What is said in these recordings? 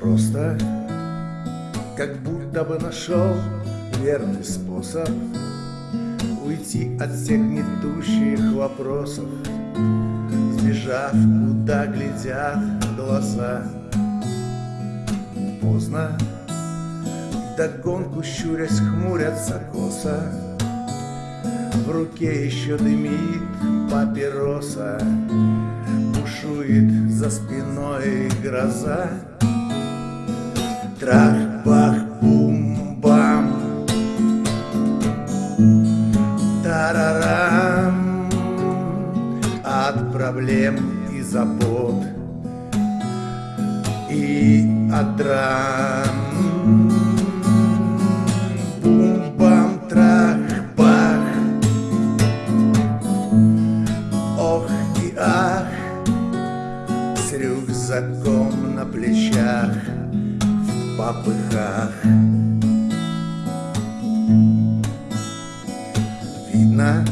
Просто, как будто бы нашел верный способ Уйти от всех гнетущих вопросов Сбежав, куда глядят глаза Поздно, догонку щурясь хмурятся косо в руке еще дымит папироса за спиной гроза. Трах-бах-бум-бам Тарарам. От проблем и забот. И от драм рюкзаком на плечах В попыхах. Видно,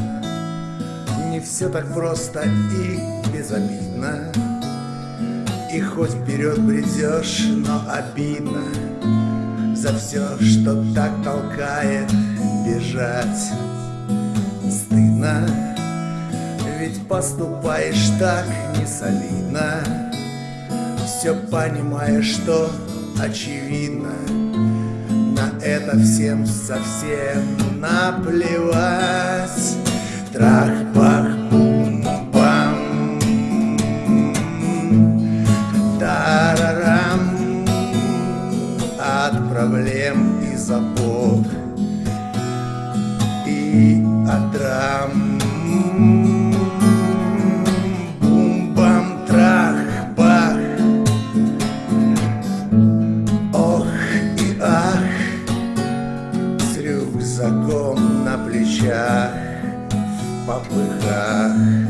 не все так просто и безобидно. И хоть вперед бредешь, но обидно За все, что так толкает бежать. Стыдно, ведь поступаешь так не солидно Все понимаешь, что очевидно. На это всем совсем наплевать. Трах-пах, бум-бам Тарарам. От проблем и забот И от драм Рюкзаком на плечах В попыхах